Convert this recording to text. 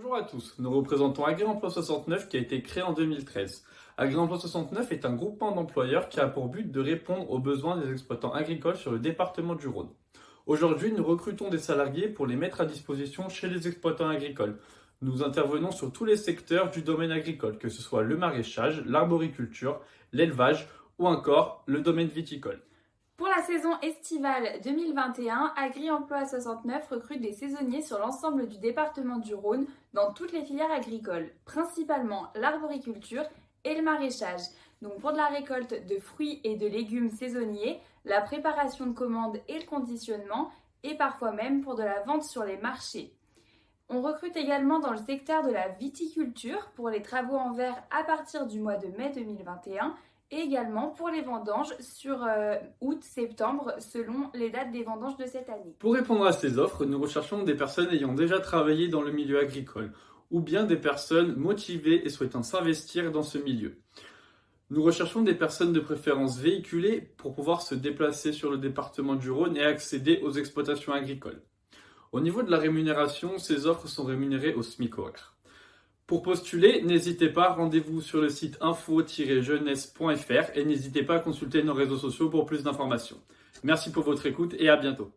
Bonjour à tous, nous représentons Agri-Emploi 69 qui a été créé en 2013. Agri-Emploi 69 est un groupement d'employeurs qui a pour but de répondre aux besoins des exploitants agricoles sur le département du Rhône. Aujourd'hui, nous recrutons des salariés pour les mettre à disposition chez les exploitants agricoles. Nous intervenons sur tous les secteurs du domaine agricole, que ce soit le maraîchage, l'arboriculture, l'élevage ou encore le domaine viticole. La saison estivale 2021, Agri-Emploi 69 recrute des saisonniers sur l'ensemble du département du Rhône dans toutes les filières agricoles, principalement l'arboriculture et le maraîchage. Donc pour de la récolte de fruits et de légumes saisonniers, la préparation de commandes et le conditionnement, et parfois même pour de la vente sur les marchés. On recrute également dans le secteur de la viticulture pour les travaux en verre à partir du mois de mai 2021 et également pour les vendanges sur euh, août-septembre selon les dates des vendanges de cette année. Pour répondre à ces offres, nous recherchons des personnes ayant déjà travaillé dans le milieu agricole ou bien des personnes motivées et souhaitant s'investir dans ce milieu. Nous recherchons des personnes de préférence véhiculées pour pouvoir se déplacer sur le département du Rhône et accéder aux exploitations agricoles. Au niveau de la rémunération, ces offres sont rémunérées au SMIC. Pour postuler, n'hésitez pas, rendez-vous sur le site info-jeunesse.fr et n'hésitez pas à consulter nos réseaux sociaux pour plus d'informations. Merci pour votre écoute et à bientôt.